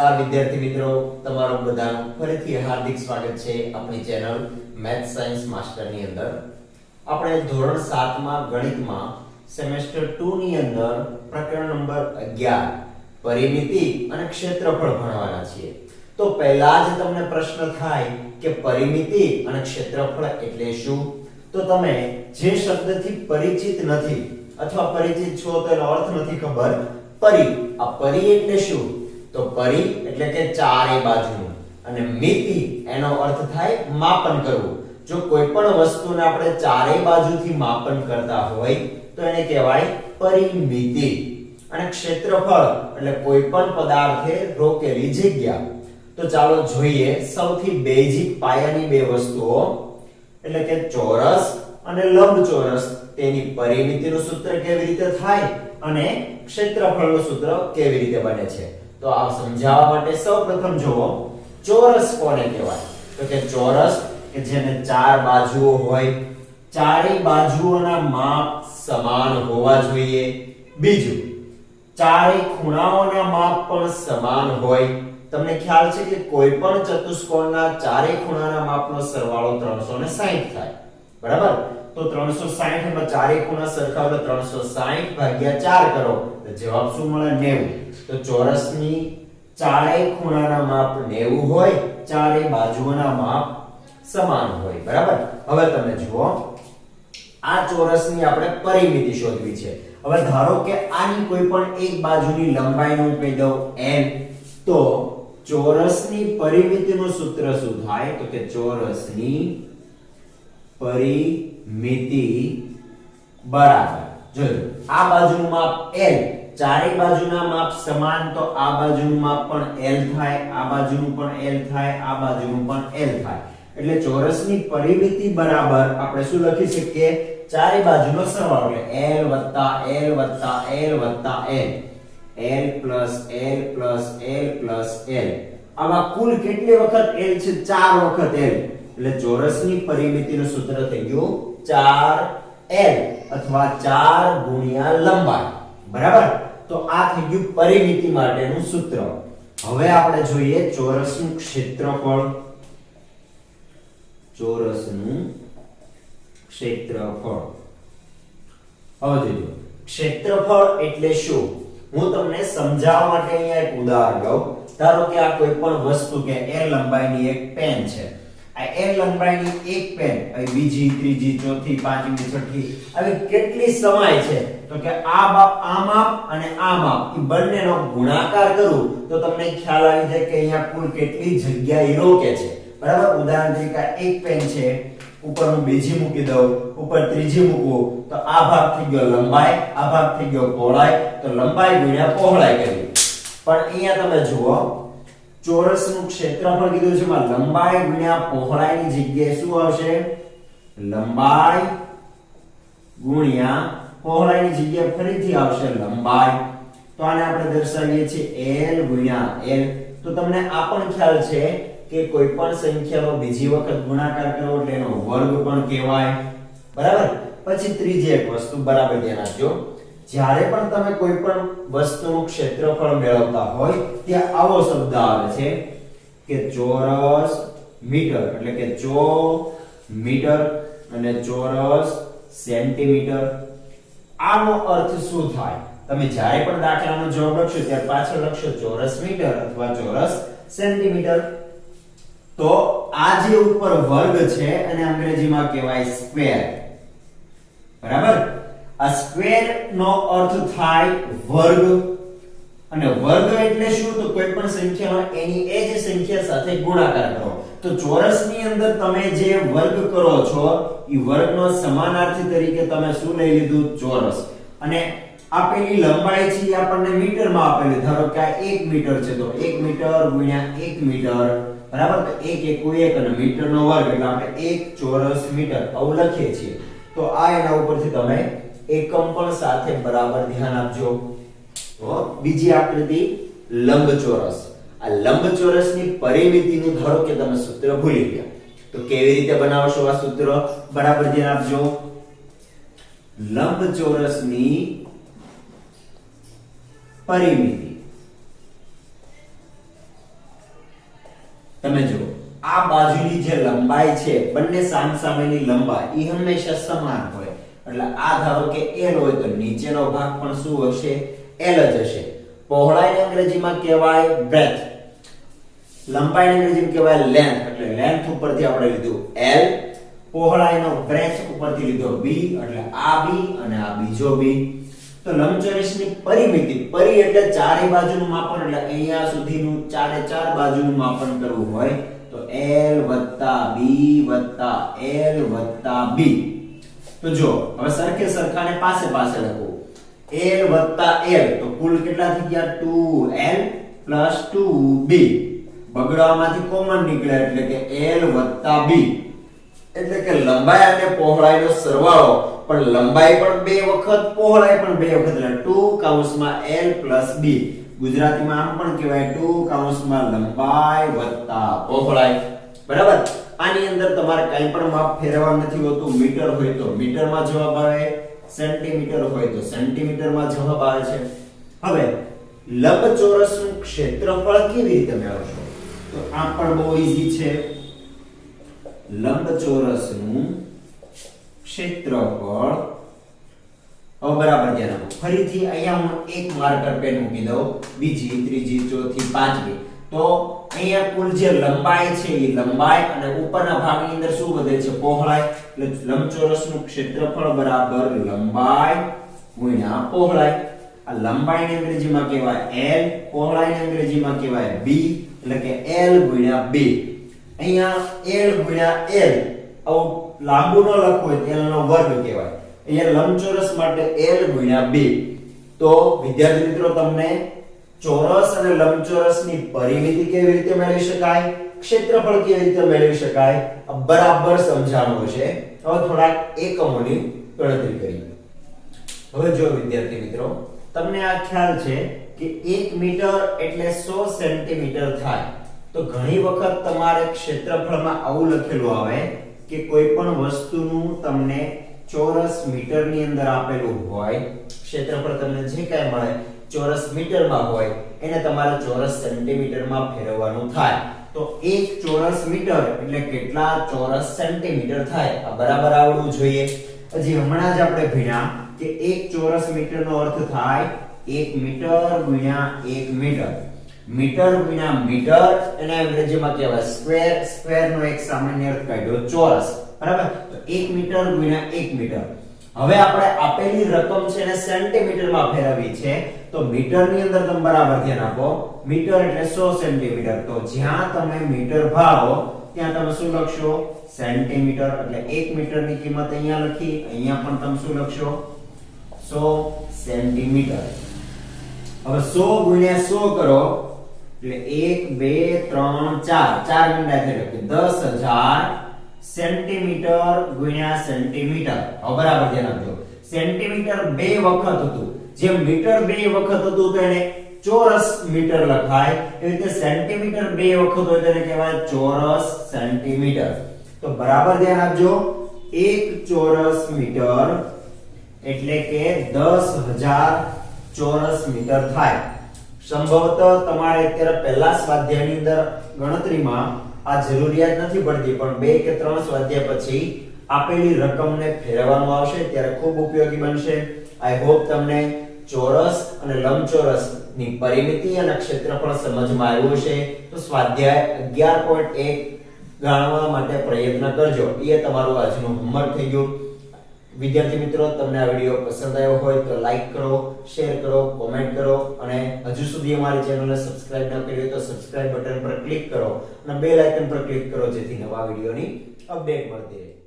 નમસ્કાર વિદ્યાર્થી મિત્રો, તમારું બધાનું ફરીથી હાર્દિક સ્વાગત છે આપણી ચેનલ મેથ સાયન્સ માસ્ટરની અંદર. આપણે ધોરણ 7 માં ગણિતમાં સેમેસ્ટર 2 ની અંદર પ્રકરણ નંબર 11 પરિમિતિ અને ક્ષેત્રફળ ભણવાના છીએ. તો પહેલા જ તમને પ્રશ્ન થાય કે પરિમિતિ અને ક્ષેત્રફળ એટલે શું? તો તમે જે શબ્દથી પરિચિત નથી અથવા પરિચિત છો તેનો અર્થ નથી ખબર. પરી. આ પરી એટલે શું? તો પરી એટલે કે ચારે બાજુનું. અને મિતિ, એનો અર્થ થાય માપન કરવું. જો કોઈ પણ વસ્તુને આપણે ચારે બાજુથી માપન કરતા હોય, તો એને કહેવાય પરિમિતિ. અને ક્ષેત્રફળ એટલે કોઈ પણ પદાર્થે રોકેલી જગ્યા. તો ચાલો જોઈએ સૌથી બેઝિક પાયાની બે વસ્તુઓ. એટલે કે ચોરસ અને લંબચોરસ. તેની પરિમિતિનું સૂત્ર કેવી રીતે થાય? અને ક્ષેત્રફળનું સૂત્ર કેવી રીતે બને છે? તો આ સમજાવવા માટે સૌપ્રથમ જુઓ, ચોરસ કોને કહેવાય? તો કે ચોરસ કે જેને ચાર બાજુઓ હોય, ચારેય બાજુઓના માપ સમાન હોવા જોઈએ. બીજું, ચારેય ખૂણાઓના માપ પણ સમાન હોય. તમને ખ્યાલ છે કે કોઈ પણ ચતુષ્કોણના ચારેય ખૂણાના માપનો સરવાળો 360 થાય. બરાબર? તો 360 માં ચારેય ખૂણા સરખા એટલે 360 ભાગ્યા 4 કરો. જવાબ શું મળે? 90 તો ચોરસની ચારેય ખૂણાના માપ 90 હોય, ચારેય બાજુઓના માપ સમાન હોય. બરાબર? હવે તમે જુઓ, આ ચોરસની આપણે પરિમિતિ શોધવી છે. હવે ધારો કે આની કોઈ પણ એક બાજુની લંબાઈ નું કહી દઉં n, તો ચોરસની પરિમિતિનું સૂત્ર શું થાય? તો કે ચોરસની પરિમિતિ બરાબર. જોયું? આ બાજુનું માપ l ચારે બાજુના માપ સમાન તો આ બાજુનું માપ પણ l થાય, આ બાજુનું પણ l થાય, આ બાજુનું પણ l થાય. એટલે ચોરસની પરિમિતિ બરાબર આપણે શું લખી શકીએ? ચારે બાજુનો સરવાળો એટલે l l l l. L plus l plus l plus l. આમાં કુલ કેટલી વખત l છે? ચાર વખત l. એટલે ચોરસની પરિમિતિનું સૂત્ર થઈ ગયું 4l અથવા 4 ગુણ્યા લંબાઈ. બરાબર? તો આ થઈ ગયું પરિમિતિ માટેનું સૂત્ર. હવે આપણે જોઈએ ચોરસનું ક્ષેત્રફળ. ચોરસનું ક્ષેત્રફળ. હવે જોજો ક્ષેત્રફળ એટલે શું? હું તમને સમજાવવા માટે અહીંયા એક ઉદાહરણ લઉં. ધારો કે આ કોઈ પણ વસ્તુ કે l લંબાઈની એક પેન છે. આ l લંબાઈની એક પેન બીજી, ત્રીજી, ચોથી, પાંચમી, છઠ્ઠી, આવી કેટલી સમાય છે? તો કે આ બાપ, આ માપ અને આ માપ એ બંનેનો ગુણાકાર કરું તો તમને ખ્યાલ આવી જાય કે અહીંયા કુલ કેટલી જગ્યા એ રોકે છે. બરાબર? ઉદાહરણ તરીકે એક પેન છે ઉપર હું બીજી મૂકી દઉં, ઉપર ત્રીજી મૂકું, તો આ ભાગ થઈ ગયો લંબાઈ, આ ભાગ થઈ ગયો પહોળાઈ, તો લંબાઈ ગુણ્યા પહોળાઈ કરી. પણ અહીંયા તમે જુઓ, ચોરસનું ક્ષેત્રફળ કીધું છે માં લંબાઈ ગુણ્યા પહોળાઈની જગ્યાએ શું આવશે? લંબાઈ ગુણ્યા પહોળાઈની જગ્યાએ ફરીથી આવશે લંબાઈ. તો આને આપણે દર્શાવીએ છીએ l ગુણ્યા l. તો તમને આ પણ ખ્યાલ છે કે કોઈ પણ સંખ્યાનો બીજી વખત ગુણાકાર કરવો એટલે એનો વર્ગ પણ કહેવાય. બરાબર? પછી ત્રીજી એક વસ્તુ બરાબર ધ્યાન આપજો. જ્યારે પણ તમે કોઈ પણ વસ્તુનું ક્ષેત્રફળ મેળવતા હોય, ત્યાં આવો શબ્દ આવે છે કે ચોરસ મીટર. એટલે કે ચો મીટર અને ચોરસ સેન્ટીમીટર. આનો અર્થ શું થાય? તમે જ્યારે પણ દાખલાનો જવાબ લખશો, ત્યારે પાછળ લખશો ચોરસ મીટર અથવા ચોરસ સેન્ટીમીટર. તો આ જે ઉપર વર્ગ છે અને અંગ્રેજીમાં કહેવાય સ્ક્વેર. બરાબર? આ સ્ક્વેર નો અર્થ થાય વર્ગ. અને વર્ગ એટલે શું? તો કોઈ પણ સંખ્યામાં એની એ જ સંખ્યા સાથે ગુણાકાર કરો. તો ચોરસની અંદર તમે જે વર્ગ કરો છો એ વર્ગનો સમાનાર્થી તરીકે તમે શું લઈ લીધું? ચોરસ. અને આપેલી લંબાઈ છે એ આપણને મીટરમાં આપેલી. ધારો કે આ 1 મીટર છે, તો 1 મીટર ગુણ્યા 1 મીટર. બરાબર? તો 1 એકુ 1 અને મીટરનો વર્ગ, એટલે આપણે 1 ચોરસ મીટર આવું લખીએ છીએ. તો આ એના ઉપરથી તમે એકમ પણ સાથે બરાબર ધ્યાન આપજો. બીજી આકૃતિ લંબચોરસ. આ લંબચોરસની પરિમિતિનું ધારો કે તમે સૂત્ર ભૂલી ગયા. તો કેવી રીતે બનાવશો આ સૂત્ર? બરાબર ધ્યાન આપજો. લંબચોરસની પરિમિતિ. તમે જો આ બાજુની જે લંબાઈ છે, બંને સામસામેની લંબાઈ એ હંમેશા સમાન હોય. એટલે આ ધારો કે L હોય તો નીચેનો ભાગ પણ શું હશે? L જ હશે. પહોળાઈને અંગ્રેજીમાં કહેવાય બ્રેથ લંબાઈને અંગ્રેજીમાં કહેવાય લેન્થ એટલે લેન્થ ઉપરથી આપણે લીધું L, પહોળાઈનો બ્રેથ ઉપરથી લીધો B, એટલે આ B અને આ બીજો B. તો લંબચોરસની પરિમિતિ, પરી એટલે ચારે બાજુનું માપન, એટલે અહીંયા સુધીનું ચારે ચાર બાજુનું માપન કરવું હોય, તો L B L B. તો જો, હવે સરખે સરખાને પાસે પાસે લખો. L L. તો કુલ કેટલા થઈ ગયા? 2L 2B બગડવામાંથી કોમન નીકળે એટલે કે L B એટલે કે લંબાઈ અને પહોળાઈનો સરવાળો. પણ લંબાઈ પણ બે વખત, પહોળાઈ પણ બે વખત. એટલે 2 કૌંસમાં L B ગુજરાતીમાં આમ પણ કહેવાય 2 કૌંસમાં લંબાઈ વત્તા પહોળાઈ. બરાબર? આની અંદર તમારે કંઈ પણ માપ ફેરવવા નથી હોતું. મીટર હોય તો મીટરમાં જવાબ આવે. સેન્ટીમીટર હોય તો સેન્ટીમીટરમાં જવાબ આવે છે. હવે, લંબચોરસનું ક્ષેત્રફળ કેવી રીતે મેળવશો? તો આ પણ બહુ ઈઝી છે. લંબચોરસનું ક્ષેત્રફળ, હવે બરાબર ધ્યાન આપો. ફરીથી અહીંયા હું એક માર્કર પેન મૂકી દઉં. બીજી, ત્રીજી, ચોથી, પાંચમી. તો અહીંયા કુલ જે લંબાઈ છે, એ લંબાઈ અને ઉપરના ભાગની અંદર શું વધે છે? પહોળાઈ. એટલે લંબચોરસનું ક્ષેત્રફળ બરાબર લંબાઈ ગુણ્યા પહોળાઈ, આ લંબાઈને અંગ્રેજીમાં કહેવાય l, પહોળાઈને અંગ્રેજીમાં કહેવાય b, એટલે કે l ગુણ્યા b. અહીંયા l ગુણ્યા l, આવું લાંબુ ન લખવું હોય l નો વર્ગ કહેવાય. અહીંયા લંબચોરસ માટે l ગુણ્યા b. તો વિદ્યાર્થી મિત્રો, તમને ચોરસ અને લંબચોરસની પરિમિતિ કેવી રીતે મેળવી શકાય? ક્ષેત્રફળ કેવી રીતે મેળવી શકાય? આ બરાબર સમજાણું છે હવે થોડાક એકમોની ગણતરી કરીએ હવે જો વિદ્યાર્થી મિત્રો, તમને આ ખ્યાલ છે કે 1 મીટર એટલે 100 સેન્ટીમીટર થાય, તો ઘણી વખત તમારે ક્ષેત્રફળમાં આવું લખેલું આવે કે કોઈ પણ વસ્તુનું તમને ચોરસ મીટરની અંદર આપેલું હોય, ક્ષેત્રફળ તમને જે કાંઈ મળે ચોરસ મીટરમાં હોય, એને તમારે ચોરસ સેન્ટીમીટરમાં ફેરવવાનું થાય. તો એક ચોરસ મીટર એટલે કેટલા ચોરસ સેન્ટીમીટર થાય? આ બરાબર આવડવું જોઈએ. હજી હમણાં જ આપણે ભણ્યા કે એક ચોરસ મીટરનો અર્થ થાય એક મીટર ગુણ્યા એક મીટર. મીટર ગુણ્યા મીટર એને અંગ્રેજીમાં કહેવાય સ્ક્વેર સ્ક્વેર નો એક સામાન્ય અર્થ કાઢ્યો ચોરસ. બરાબર? તો 1 મીટર ગુણ્યા 1 મીટર. હવે આપણે આપેલી રકમ છે એને સેન્ટીમીટરમાં ફેરવવી છે, તો મીટરની અંદર તમે બરાબર ધ્યાન આપો. મીટર એટલે 100 સેન્ટીમીટર. તો જ્યાં તમે મીટર ભાવો, ત્યાં તમે શું લખશો? સેન્ટીમીટર. એટલે 1 મીટરની કિંમત અહીંયા લખી, અહીંયા પણ તમે શું લખશો? 100 સેન્ટીમીટર. હવે 100 ગુણ્યા 100 કરો, એટલે 1 2 3 4 ચાર ગુણ્યા થઈ એટલે 10000 સેન્ટીમીટર ગુણ્યા સેન્ટીમીટર. હવે બરાબર ધ્યાન આપજો. સેન્ટીમીટર બે વખત હતું. જેમ મીટર બે વખત હતું, તો એને ચોરસ મીટર લખાય. એવી રીતે સેન્ટીમીટર બે વખત હોય, તો એને કહેવાય ચોરસ સેન્ટીમીટર. તો બરાબર ધ્યાન આપજો. એક ચોરસ મીટર એટલે કે 10000 ચોરસ મીટર થાય. સંભવત તમારે અત્યારે પહેલા સ્વાધ્યાયની અંદર ગણતરીમાં આ જરૂરિયાત નથી પડતી, પણ બે કે ત્રણ સ્વાધ્યાય પછી આપેલી રકમને ફેરવવામાં આવશે, ત્યારે ખૂબ ઉપયોગી બનશે. આઈ હોપ તમને ચોરસ અને લંબચોરસની પરિમિતિ અને ક્ષેત્રફળ સમજમાં આવ્યું હશે. તો સ્વાધ્યાય 11.1 જાણવા માટે પ્રયત્ન કરજો. એ તમારું આજનું હોમવર્ક થઈ ગયું. વિદ્યાર્થી મિત્રો, તમને આ વીડિયો પસંદ આવ્યો હોય તો લાઈક કરો શેર કરો કોમેન્ટ કરો અને હજુ સુધી અમારી ચેનલને સબસ્ક્રાઇબ ન કરી હોય તો સબસ્ક્રાઇબ બટન પર ક્લિક કરો અને બેલ આઇકન પર ક્લિક કરો જેથી નવા વિડીયોની અપડેટ મળતી રહે.